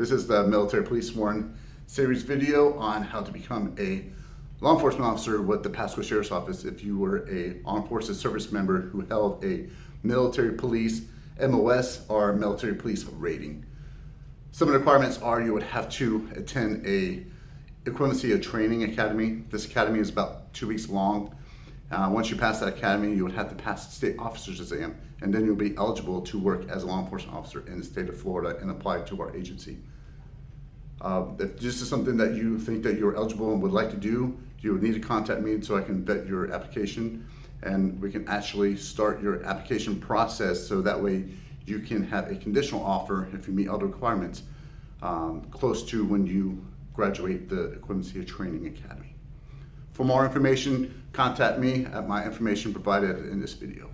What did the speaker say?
This is the Military Police Sworn series video on how to become a law enforcement officer with the Pasco Sheriff's Office if you were a armed forces service member who held a military police MOS or military police rating. Some of the requirements are you would have to attend a equivalency of training academy. This academy is about two weeks long. Uh, once you pass that academy, you would have to pass the state officer's exam, and then you'll be eligible to work as a law enforcement officer in the state of Florida and apply to our agency. Uh, if this is something that you think that you're eligible and would like to do, you would need to contact me so I can vet your application and we can actually start your application process so that way you can have a conditional offer if you meet all the requirements um, close to when you graduate the Equivalency Training Academy. For more information, contact me at my information provided in this video.